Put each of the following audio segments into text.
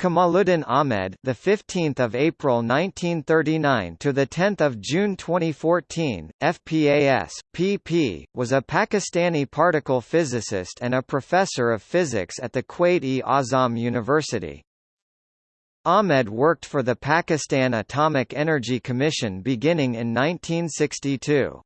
Kamaluddin Ahmed, the 15th of April 1939 to the 10th of June 2014, FPAS, PP, was a Pakistani particle physicist and a professor of physics at the Quaid-e-Azam University. Ahmed worked for the Pakistan Atomic Energy Commission beginning in 1962.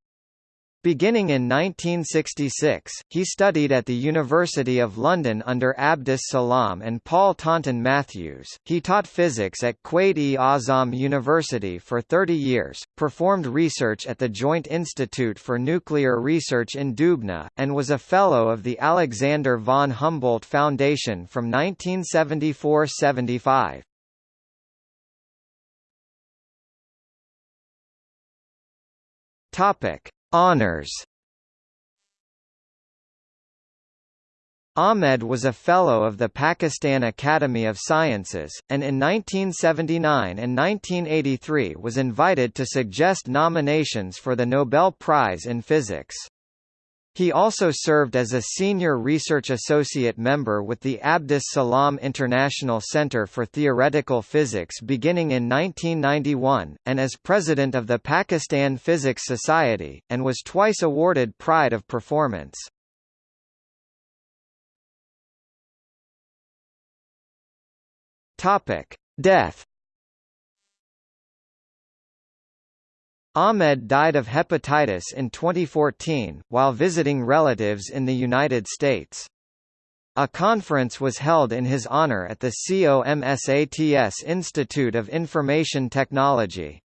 Beginning in 1966, he studied at the University of London under Abdus Salam and Paul Taunton Matthews. He taught physics at Quaid-e-Azam University for 30 years, performed research at the Joint Institute for Nuclear Research in Dubna, and was a Fellow of the Alexander von Humboldt Foundation from 1974–75. Topic. Honours Ahmed was a Fellow of the Pakistan Academy of Sciences, and in 1979 and 1983 was invited to suggest nominations for the Nobel Prize in Physics. He also served as a senior research associate member with the Abdus Salam International Center for Theoretical Physics beginning in 1991, and as president of the Pakistan Physics Society, and was twice awarded Pride of Performance. Death Ahmed died of hepatitis in 2014, while visiting relatives in the United States. A conference was held in his honor at the COMSATS Institute of Information Technology.